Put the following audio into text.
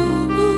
uh.